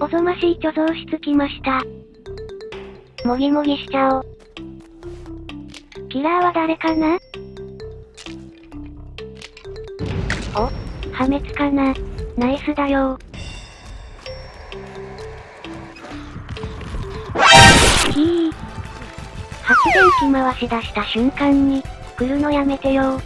おぞましい貯蔵室来ました。もぎもぎしちゃおう。キラーは誰かな？お、破滅かな？ナイスだよひー。発電機回し出した瞬間に、来るのやめてよ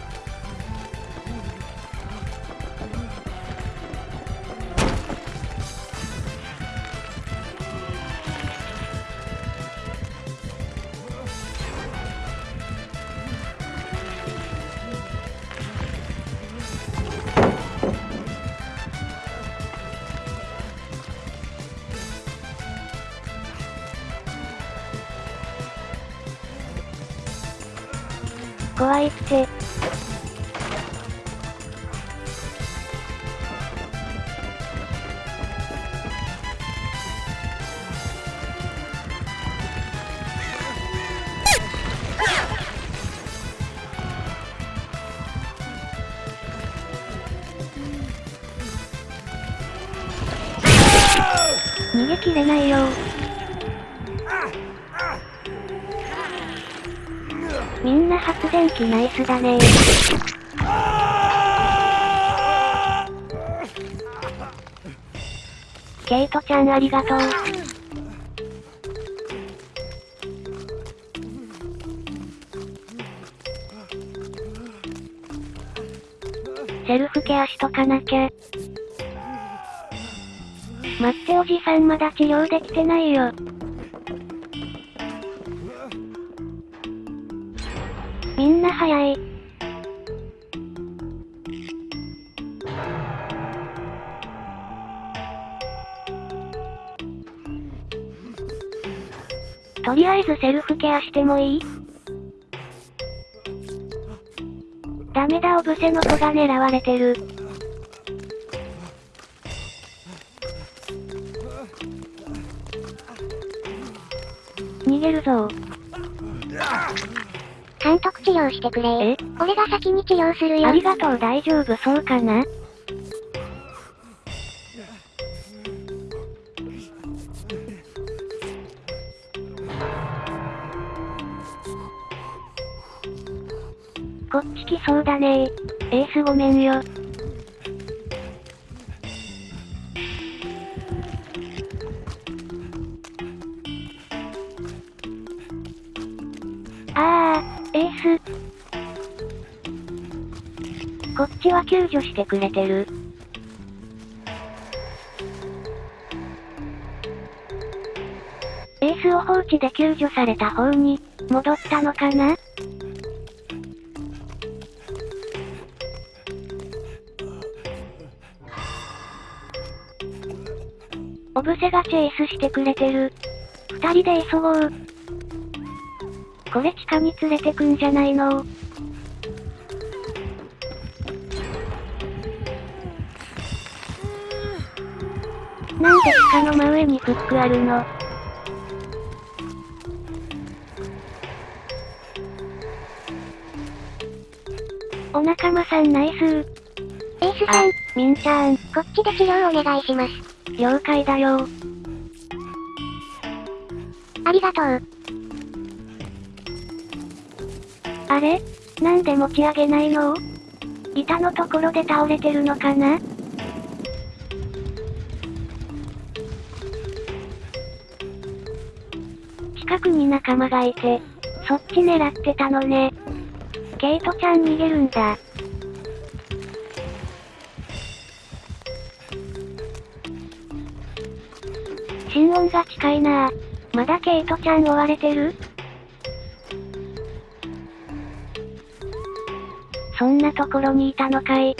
怖いって。逃げきれないよみんな発電機ナイスだねケイトちゃんありがとう。セルフケアしとかなきゃ。待っておじさんまだ治療できてないよ。みんな早い。とりあえずセルフケアしてもいい？ダメだオブセの子が狙われてる。逃げるぞ監督治療してくれ。え？俺が先に治療するよ。ありがとう。大丈夫。そうかな？こっち来そうだね。エースごめんよ。こっちは救助してくれてる。エースを放置で救助された方に、戻ったのかな？オブセがチェイスしてくれてる。二人で急ごう。これ地下に連れてくんじゃないの？なんで地下の真上にフックあるのお仲間さんナイスー。エースさん、みんちゃん、こっちで治療お願いします。了解だよ。ありがとう。あれ？なんで持ち上げないの？板のところで倒れてるのかな？近くに仲間がいて、そっち狙ってたのね。ケイトちゃん逃げるんだ。心音が近いなぁ。まだケイトちゃん追われてる？そんなところにいたのかい。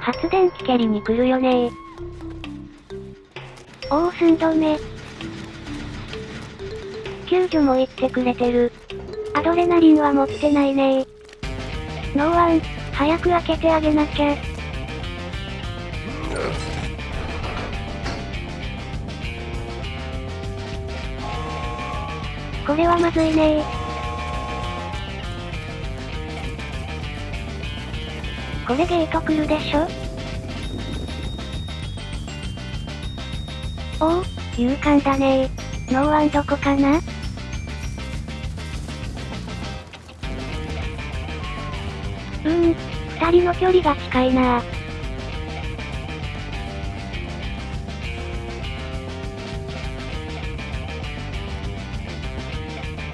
発電機蹴りに来るよねおお寸止め。救助も言ってくれてる。アドレナリンは持ってないねノーワン、早く開けてあげなきゃ。これはまずいねこれゲート来るでしょ？おお、勇敢だね。ノーワンどこかな？うーん、二人の距離が近いなぁ。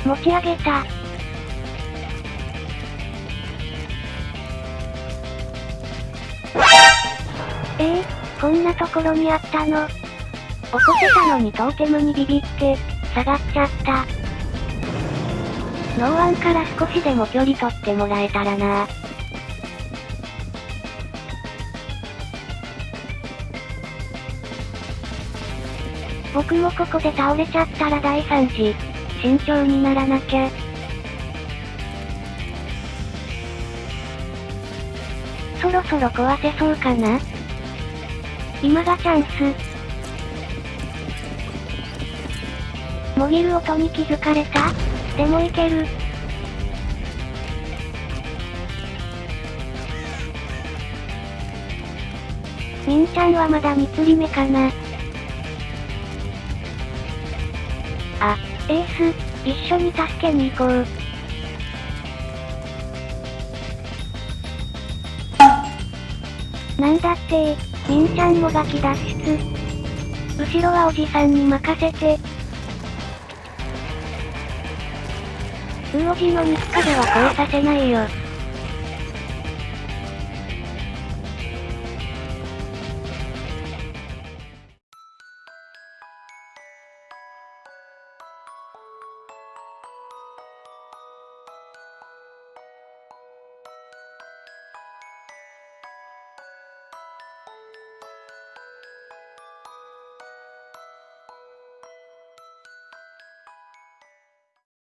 持ち上げた。えー、こんなところにあったの？起こせたのにトーテムにビビって、下がっちゃった。ノーワンから少しでも距離取ってもらえたらな僕もここで倒れちゃったら大惨事。慎重にならなきゃ。そろそろ壊せそうかな？今がチャンス。もぎる音に気づかれた？でもいける。みんちゃんはまだ3つり目かな？あ、エース、一緒に助けに行こう。なんだってみんちゃんもガキ脱出。後ろはおじさんに任せて。ウーオジの肉壁は越えさせないよ。